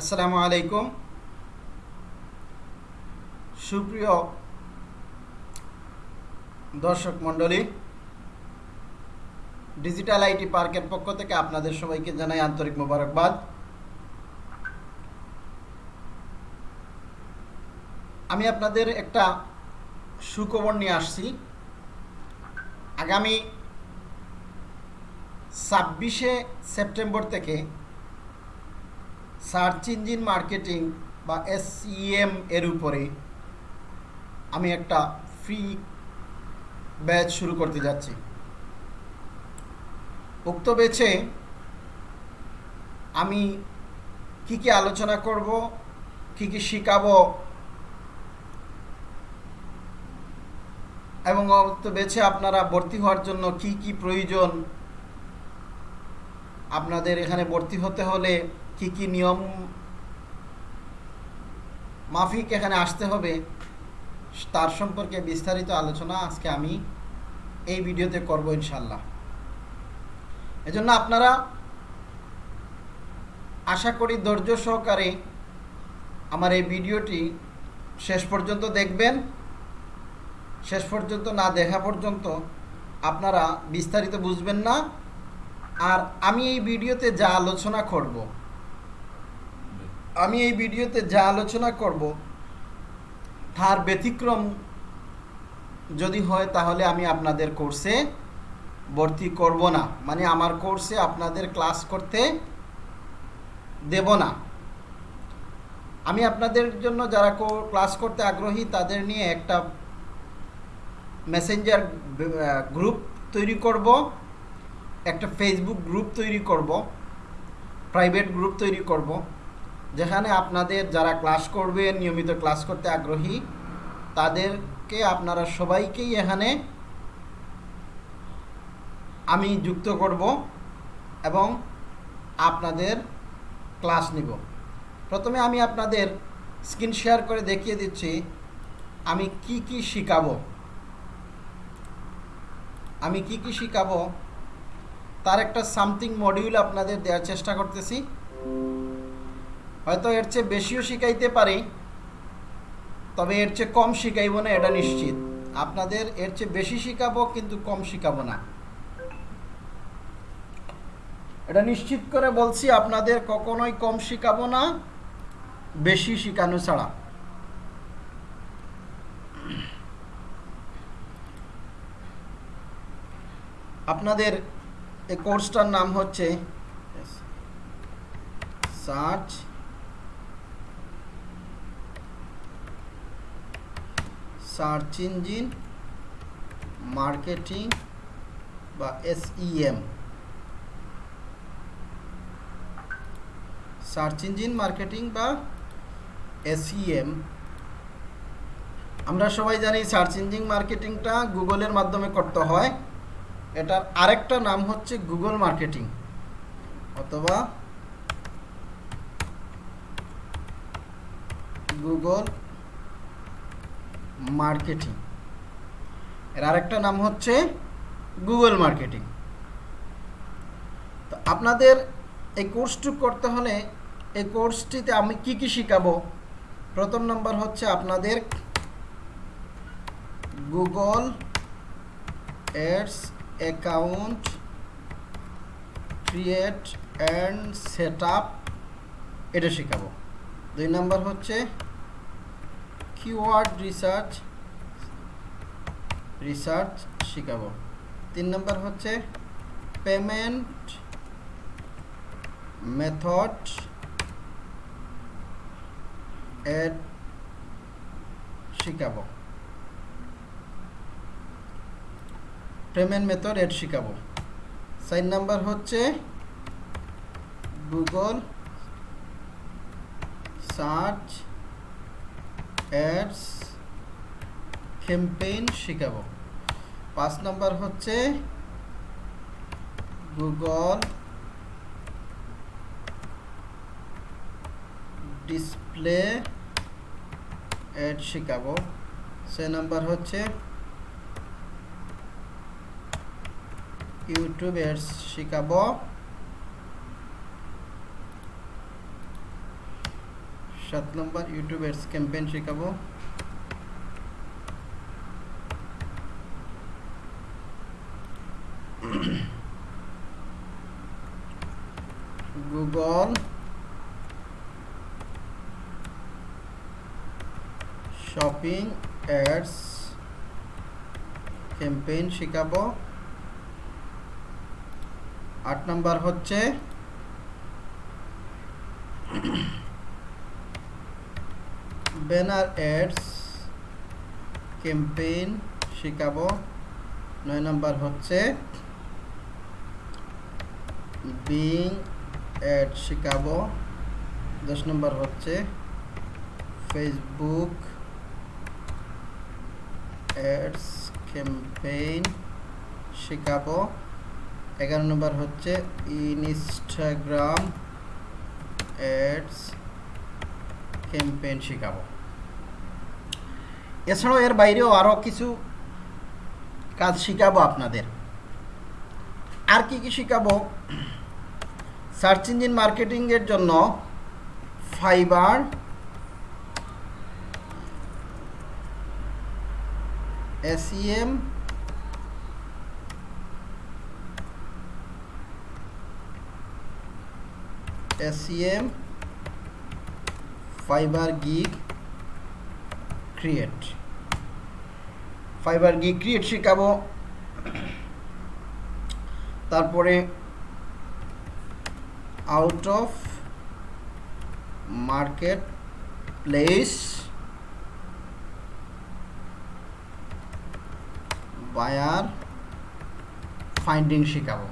আসসালামু আলাইকুম। সুপ্রিয় দর্শক মণ্ডলী ডিজিটাল আইটি পার্কের পক্ষ থেকে আপনাদের সবাইকে জানাই আন্তরিক মোবারকবাদ। আমি আপনাদের একটা সুখবর নিয়ে আসছি। আগামী ছাব্বিশে সেপ্টেম্বর থেকে সার্চ ইঞ্জিন মার্কেটিং বা এসইএম এর উপরে আমি একটা ফ্রি ব্যাচ শুরু করতে যাচ্ছি। উক্ত বেছে আমি কি কি আলোচনা করব, কি কি শিখাবো এবং উক্ত বেছে আপনারা ভর্তি হওয়ার জন্য কি কি প্রয়োজন, আপনাদের এখানে ভর্তি হতে হলে কি কি নিয়ম মাফিক এখানে আসতে হবে, তার সম্পর্কে বিস্তারিত আলোচনা আজকে আমি এই ভিডিওতে করব ইনশাল্লাহ এজন্য আপনারা আশা করি ধৈর্য সহকারে আমার এই ভিডিওটি শেষ পর্যন্ত দেখবেন। শেষ পর্যন্ত না দেখা পর্যন্ত আপনারা বিস্তারিত বুঝবেন না। আর আমি এই ভিডিওতে যা আলোচনা করব আমি এই ভিডিওতে যা আলোচনা করব, তার ব্যতিক্রম যদি হয় তাহলে আমি আপনাদের কোর্সে ভর্তি করব না। মানে আমার কোর্সে আপনাদের ক্লাস করতে দেব না। আমি আপনাদের জন্য যারা ক্লাস করতে আগ্রহী, তাদের নিয়ে একটা মেসেঞ্জার গ্রুপ তৈরি করব। একটা ফেসবুক গ্রুপ তৈরি করব। প্রাইভেট গ্রুপ তৈরি করব। যেখানে আপনাদের যারা ক্লাস করবে, নিয়মিত ক্লাস করতে আগ্রহী, তাদেরকে আপনারা সবাইকেই এখানে আমি যুক্ত করব এবং আপনাদের ক্লাস নিব। প্রথমে আমি আপনাদের স্ক্রিন শেয়ার করে দেখিয়ে দিচ্ছি, আমি কি কি শিখাবো। আমি কি কি শিখাবো, তার একটা সামথিং মডিউল আপনাদের দেওয়ার চেষ্টা করতেছি। হয়তো এর চেয়ে বেশিও শিখাইতে পারি, তবে এর চেয়ে কম শিখাইব না, এটা নিশ্চিত। আপনাদের এর চেয়ে বেশি শিখাবো, কিন্তু কম শিখাবো না। এটা নিশ্চিত করে বলছি, আপনাদের কখনোই কম শিখাবো না, বেশি শিখানো ছাড়া। আপনাদের এই কোর্সটার নাম হচ্ছে, সার্চ সার্চ ইঞ্জিন মার্কেটিং বা এসইএম। সার্চ ইঞ্জিন মার্কেটিং বা এসইএম। আমরা সবাই জানি সার্চ ইঞ্জিন মার্কেটিংটা গুগলের মাধ্যমে করতে হয়। এটার আরেকটা নাম হচ্ছে গুগল মার্কেটিং অথবা গুগল মার্কেটিং। এর আরেকটা নাম হচ্ছে গুগল মার্কেটিং। তো আপনাদের এই কোর্সটি করতে হলে এই কোর্সটিতে আমি কি কি শিখাবো? প্রথম নাম্বার হচ্ছে আপনাদের Google ads account create and set up, এটা শেখাবো। দুই নম্বর হচ্ছে কিওয়ার্ড রিসার্চ রিসার্চ শেখাবো। তিন নম্বর হচ্ছে পেমেন্ট মেথড এড শিখাবো। পেমেন্ট মেথড এড শিখাবো। চার নাম্বার হচ্ছে গুগল সার্চ অ্যাডস ক্যাম্পেইন শিখাবো। পাঁচ নাম্বার হচ্ছে গুগল ডিসপ্লে অ্যাড শিখাবো। সে নাম্বার হচ্ছে ইউটিউব এডস শিখাবো। সাত নম্বর ইউটিউব অ্যাডস ক্যাম্পেইন শেখাবো। গুগল শপিং অ্যাডস ক্যাম্পেইন শেখাবো। আট নাম্বার হচ্ছে ব্যানার অ্যাডস ক্যাম্পেইন শেখাবো। নয় নাম্বার হচ্ছে বিং অ্যাড শেখাবো। দশ নম্বর হচ্ছে ফেসবুক অ্যাডস ক্যাম্পেইন শেখাবো। এগারো নম্বর হচ্ছে ইনস্টাগ্রাম অ্যাডস ক্যাম্পেইন শেখাবো। এছাড়াও এর বাইরেও আরও কিছু কাজ শেখাবো আপনাদের। আর কি কি শেখাবো? সার্চ ইঞ্জিন মার্কেটিংয়ের জন্য Fiverr, SEM SEM, Fiverr gig create Fiverr gig create শেখাবো। তারপরে out of marketplace buyer finding শেখাবো।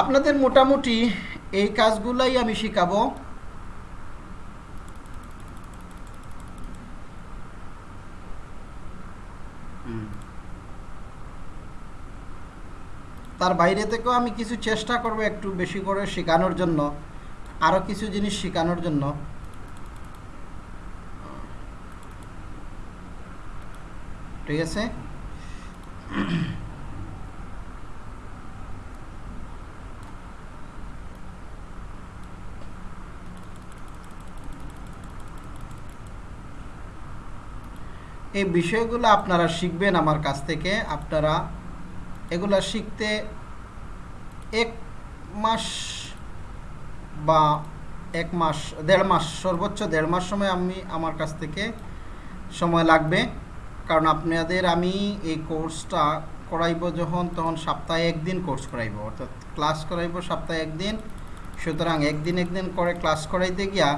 আপনাদের মোটামুটি এই কাজগুলাই আমি শেখাবো। তার বাইরে থেকেও আমি কিছু চেষ্টা করব একটু বেশি করে শেখানোর জন্য আরও কিছু জিনিস শেখানোর জন্য। ঠিক আছে? এই বিষয়গুলো আপনারা শিখবেন আমার কাছ থেকে। আপনারা এগুলা শিখতে এক মাস বা এক মাস, দেড় মাস, সর্বোচ্চ দেড় মাস সময় আমি আমার কাছ থেকে সময় লাগবে। কারণ আপনাদের আমি এই কোর্সটা করাইব যখন, তখন সপ্তাহে একদিন কোর্স করাইব। অর্থাৎ ক্লাস করাইব সপ্তাহে একদিন। সুতরাং একদিন একদিন করে ক্লাস করাইতে গিয়া,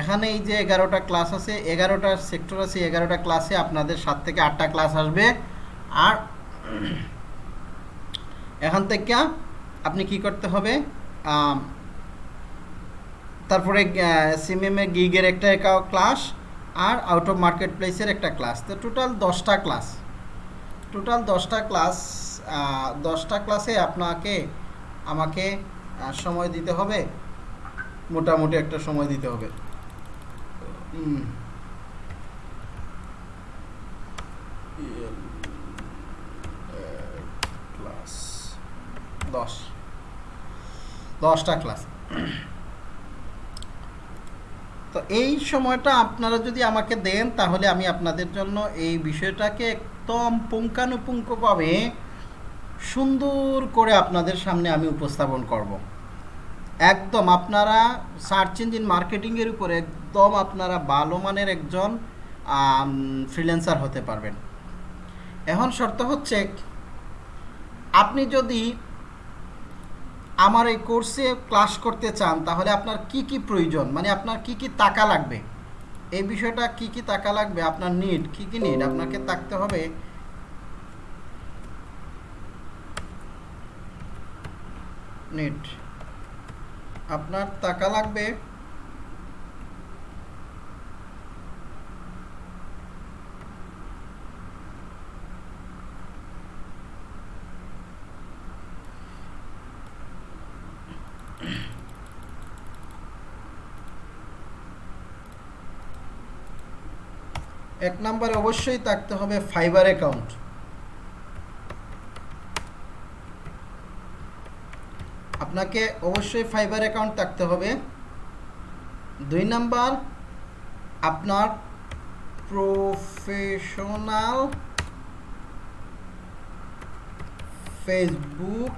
এখানে এই যে এগারোটা ক্লাস আছে এগারোটা সেক্টর আছে, এগারোটা ক্লাসে আপনাদের সাত থেকে আটটা ক্লাস আসবে। আর এখান থেকে আপনি কি করতে হবে তারপরে সিএমএম এ গিগের একটা ক্লাস আর আউট অফ মার্কেট প্লেসের একটা ক্লাস তো টোটাল দশটা ক্লাস টোটাল দশটা ক্লাস দশটা ক্লাসে আপনাকে, আমাকে সময় দিতে হবে। মোটামুটি একটা সময় দিতে হবে। ক্লাস দশ। দশটা ক্লাস তো এই সময়টা আপনারা যদি আমাকে দেন, তাহলে আমি আপনাদের জন্য এই বিষয়টাকে একদম পুঙ্খানুপুঙ্খভাবে সুন্দর করে আপনাদের সামনে আমি উপস্থাপন করব। একদম আপনারা সার্চ ইঞ্জিন মার্কেটিংয়ের উপরে একদম আপনারা ভালো মানের একজন ফ্রিল্যান্সার হতে পারবেন। এখন শর্ত হচ্ছে, আপনি যদি আমার এই কোর্সে ক্লাস করতে চান, তাহলে আপনার কি কি প্রয়োজন? মানে আপনার কি কি টাকা লাগবে? এই বিষয়টা কি কি টাকা লাগবে? আপনার নিড কি কি নিড আপনাকে থাকতে হবে নিড আপনার টাকা লাগবে এক নম্বরে অবশ্যই থাকতে হবে ফাইবার অ্যাকাউন্ট আপনাকে অবশ্যই ফাইবার অ্যাকাউন্ট থাকতে হবে। দুই নাম্বার, আপনার প্রফেশনাল ফেসবুক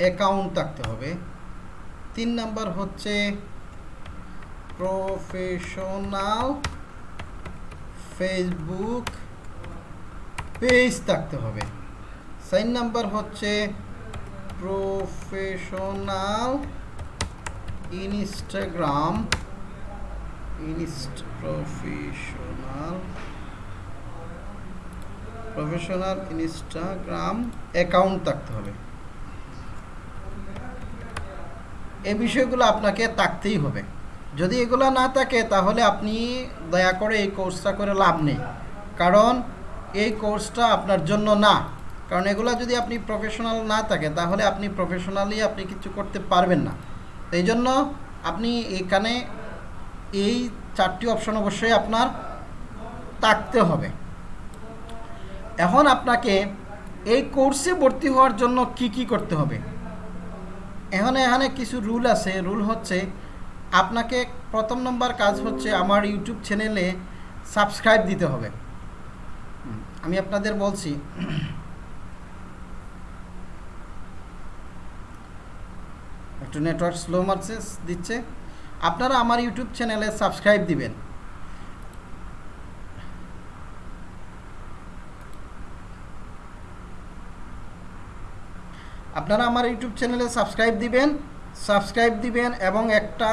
অ্যাকাউন্ট থাকতে হবে। তিন নাম্বার হচ্ছে প্রফেশনাল ফেসবুক পেজ থাকতে হবে। সাইন নাম্বার হচ্ছে professional Instagram ইনস্ট professional professional Instagram account থাকতে হবে। এই বিষয়গুলো আপনাকে থাকতেই হবে। যদি এগুলো না থাকে, তাহলে আপনি দয়া করে এই কোর্সটা করে লাভ নেই। কারণ এই কোর্সটা আপনার জন্য না। কারণ এগুলো যদি আপনি প্রফেশনাল না থাকে, তাহলে আপনি প্রফেশনালি আপনি কিছু করতে পারবেন না। এই জন্য আপনি এখানে এই চারটি অপশন অবশ্যই আপনার থাকতে হবে। এখন আপনাকে এই কোর্সে ভর্তি হওয়ার জন্য কি কি করতে হবে? এখানে এখানে কিছু রুল আছে। রুল হচ্ছে আপনাকে প্রথম নম্বর কাজ হচ্ছে আমার ইউটিউব চ্যানেলে সাবস্ক্রাইব দিতে হবে। আমি আপনাদের বলছি, একটু নেটওয়ার্ক স্লো মারছে দিচ্ছে। আপনারা আমার ইউটিউব চ্যানেলে সাবস্ক্রাইব দিবেন। আপনারা আমার ইউটিউব চ্যানেলে সাবস্ক্রাইব দিবেন। সাবস্ক্রাইব দিবেন এবং একটা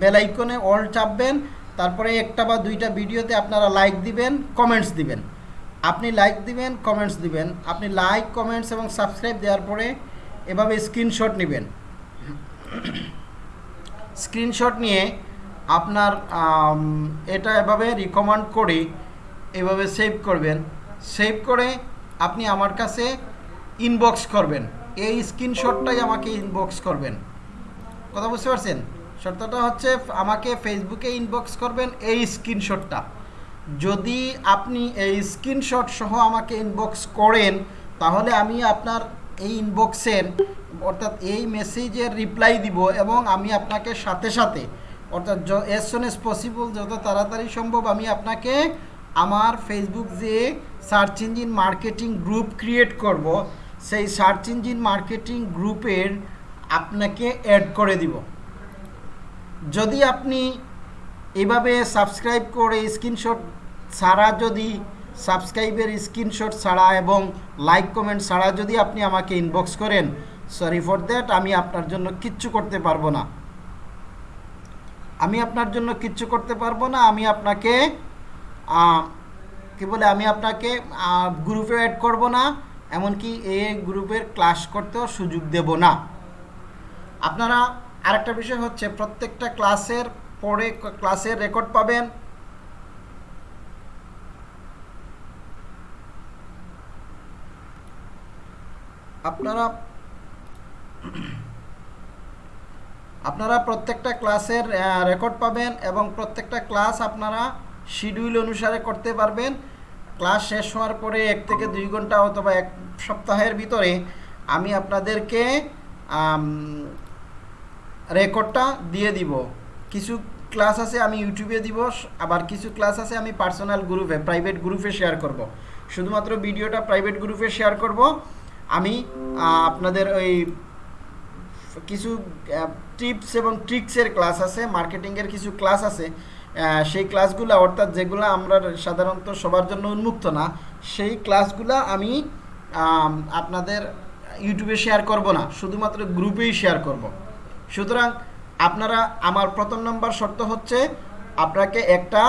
বেল আইকনে অল চাপবেন, তারপরে একটা বা দুইটা ভিডিওতে আপনারা লাইক দিবেন কমেন্টস দিবেন। আপনি লাইক দিবেন কমেন্টস দিবেন। আপনি লাইক কমেন্টস এবং সাবস্ক্রাইব দেওয়ার পরে এভাবে স্ক্রিনশট নেবেন। স্ক্রিনশট নিয়ে আপনার এটা এভাবে রিকমেন্ড করে এভাবে সেভ করবেন। সেভ করে আপনি আমার কাছে ইনবক্স করবেন। এই স্ক্রিনশটটাই আমাকে ইনবক্স করবেন। কথা বুঝতে পারছেন? শর্তটা হচ্ছে আমাকে ফেসবুকে ইনবক্স করবেন এই স্ক্রিনশটটা। যদি আপনি এই স্ক্রিনশট সহ আমাকে ইনবক্স করেন, তাহলে আমি আপনার এই ইনবক্সের অর্থাৎ এই মেসেজের রিপ্লাই দিব এবং আমি আপনাকে সাথে সাথে, অর্থাৎ এস সুন এস পসিবল যত তাড়াতাড়ি সম্ভব আমি আপনাকে আমার ফেসবুক যে search engine marketing group create করব সেই সার্চ ইঞ্জিন মার্কেটিং গ্রুপের আপনাকে অ্যাড করে দিব। যদি আপনি এভাবে সাবস্ক্রাইব করে স্ক্রিনশট ছাড়া, যদি সাবস্ক্রাইবের স্ক্রিনশট ছাড়া এবং লাইক কমেন্ট ছাড়া যদি আপনি আমাকে ইনবক্স করেন সরি ফর দ্যাট আমি আপনার জন্য কিচ্ছু করতে পারব না। আমি আপনার জন্য কিচ্ছু করতে পারব না, আমি আপনাকে কি বলে, আমি আপনাকে গ্রুপে অ্যাড করব না। এমনকি এ গ্রুপের ক্লাস করতেও সুযোগ দেব না। আপনারা আরেকটা বিষয় হচ্ছে, প্রত্যেকটা ক্লাসের পরে ক্লাসের রেকর্ড পাবেন। আপনারা আপনারা প্রত্যেকটা ক্লাসের রেকর্ড পাবেন এবং প্রত্যেকটা ক্লাস আপনারা শিডিউল অনুসারে করতে পারবেন। ক্লাস শেষ হওয়ার পরে এক থেকে দুই ঘণ্টা অথবা এক সপ্তাহের ভিতরে আমি আপনাদেরকে রেকর্ডটা দিয়ে দিব কিছু ক্লাস আছে আমি ইউটিউবে দিব, আবার কিছু ক্লাস আছে আমি পার্সোনাল গ্রুপে, প্রাইভেট গ্রুপে শেয়ার করব। শুধুমাত্র ভিডিওটা প্রাইভেট গ্রুপে শেয়ার করব আমি আপনাদের ওই কিছু টিপস এবং ট্রিক্সের ক্লাস আছে, মার্কেটিংয়ের কিছু ক্লাস আছে সেই ক্লাসগুলো, অর্থাৎ যেগুলো আমরা সাধারণত সবার জন্য উন্মুক্ত না, সেই ক্লাসগুলো আমি আপনাদের ইউটিউবে শেয়ার করব না, শুধুমাত্র গ্রুপেই শেয়ার করব। সুতরাং আপনারা, আমার প্রথম নম্বর শর্ত হচ্ছে, আপনাকে একটা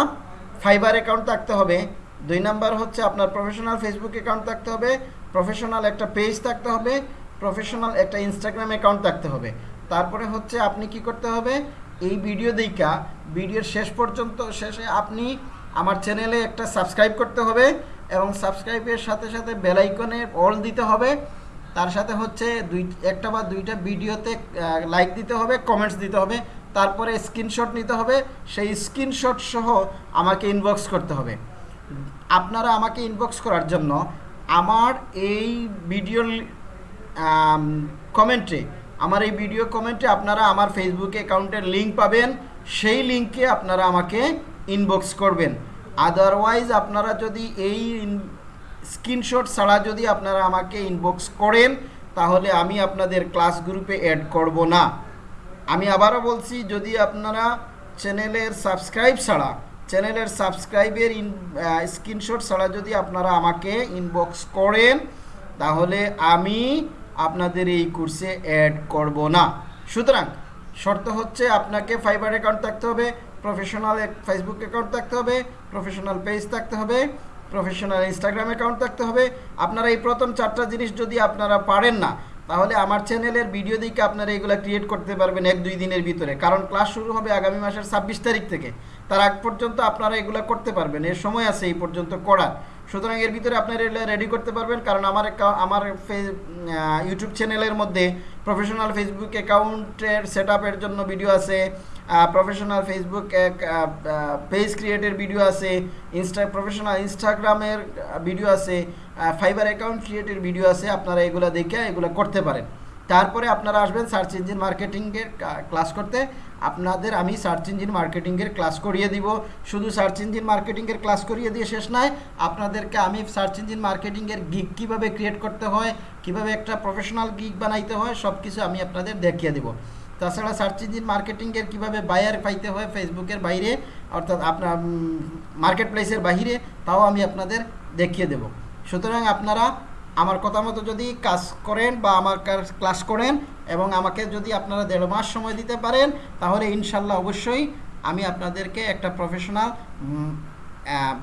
ফাইবার অ্যাকাউন্ট থাকতে হবে, দুই নাম্বার হচ্ছে আপনার প্রফেশনাল ফেসবুক অ্যাকাউন্ট থাকতে হবে প্রফেশনাল একটা পেজ থাকতে হবে প্রফেশনাল একটা ইনস্টাগ্রাম অ্যাকাউন্ট থাকতে হবে। তারপরে হচ্ছে আপনি কি করতে হবে এই ভিডিও দেখা ভিডিওর শেষ পর্যন্ত, শেষে আপনি আমার চ্যানেলে একটা সাবস্ক্রাইব করতে হবে এবং সাবস্ক্রাইবের সাথে সাথে বেলাইকনে অল দিতে হবে। তার সাথে হচ্ছে দুই, একটা বা দুইটা ভিডিওতে লাইক দিতে হবে কমেন্টস দিতে হবে, তারপরে স্ক্রিনশট নিতে হবে, সেই স্ক্রিনশট সহ আমাকে ইনবক্স করতে হবে। আপনারা আমাকে ইনবক্স করার জন্য আমার এই ভিডিওর কমেন্টে আমার এই ভিডিও কমেন্টে আপনারা আমার ফেসবুক অ্যাকাউন্টের লিঙ্ক পাবেন। সেই লিঙ্কে আপনারা আমাকে ইনবক্স করবেন। আদারওয়াইজ আপনারা যদি এই স্ক্রিনশট ছাড়া যদি আপনারা আমাকে ইনবক্স করেন, তাহলে আমি আপনাদের ক্লাস গ্রুপে অ্যাড করব না। আমি আবারও বলছি, যদি আপনারা চ্যানেলের সাবস্ক্রাইব ছাড়া চ্যানেলের সাবস্ক্রাইবের ইন স্ক্রিনশট ছাড়া যদি আপনারা আমাকে ইনবক্স করেন, তাহলে আমি আপনাদের এই কোর্সে অ্যাড করব না। সুতরাং, শর্ত হচ্ছে আপনাকে ফাইবার অ্যাকাউন্ট থাকতে হবে প্রফেশনাল ফেসবুক অ্যাকাউন্ট থাকতে হবে প্রফেশনাল পেজ থাকতে হবে প্রফেশনাল ইনস্টাগ্রাম অ্যাকাউন্ট থাকতে হবে। আপনারা এই প্রথম চারটা জিনিস যদি আপনারা পারেন না, তাহলে আমার চ্যানেলের ভিডিও দেখে আপনারা এগুলো ক্রিয়েট করতে পারবেন এক দুই দিনের ভিতরে। কারণ ক্লাস শুরু হবে আগামী মাসের ছাব্বিশ তারিখ থেকে। তার আগ পর্যন্ত আপনারা এগুলো করতে পারবেন। এর সময় আছে এই পর্যন্ত করার। সুতরাং এর ভিতরে আপনারা রেডি করতে পারবেন, কারণ আমার আমার ইউটিউব চ্যানেলের মধ্যে প্রফেশনাল ফেসবুক অ্যাকাউন্টের সেট জন্য ভিডিও আছে প্রফেশনাল ফেসবুক পেজ ক্রিয়েটের ভিডিও আছে ইনস্টা প্রফেশনাল ইনস্টাগ্রামের ভিডিও আছে ফাইবার অ্যাকাউন্ট ক্রিয়েটের ভিডিও আছে, আপনারা এগুলো দেখে এগুলো করতে পারেন। তারপরে আপনারা আসবেন সার্চ ইঞ্জিন মার্কেটিংয়ের ক্লাস করতে। আপনাদের আমি সার্চ ইঞ্জিন মার্কেটিংয়ের ক্লাস করিয়ে দিব। শুধু সার্চ ইঞ্জিন মার্কেটিংয়ের ক্লাস করিয়ে দিয়ে শেষ নয়, আপনাদেরকে আমি সার্চ ইঞ্জিন মার্কেটিংয়ের গিগ কীভাবে ক্রিয়েট করতে হয়, কীভাবে একটা প্রফেশনাল গিগ বানাইতে হয় সব কিছু আমি আপনাদের দেখিয়ে দেবো। তাছাড়া সার্চ ইঞ্জিন মার্কেটিংয়ের কীভাবে বায়ার পাইতে হয় ফেসবুকের বাইরে, অর্থাৎ আপনার মার্কেট প্লেসের বাইরে তাও আমি আপনাদের দেখিয়ে দেব। সুতরাং আপনারা আমার কথা মতো যদি কাজ করেন বা আমার ক্লাস করেন এবং আমাকে যদি আপনারা দেড় মাস সময় দিতে পারেন, তাহলে ইনশাল্লাহ অবশ্যই আমি আপনাদেরকে একটা প্রফেশনাল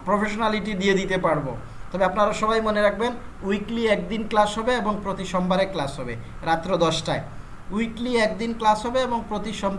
প্রফেশনালিটি দিয়ে দিতে পারব। তবে আপনারা সবাই মনে রাখবেন উইকলি একদিন ক্লাস হবে এবং প্রতি সোমবারে ক্লাস হবে, রাত্র দশটায়। উইকলি একদিন ক্লাস হবে এবং প্রতি সোম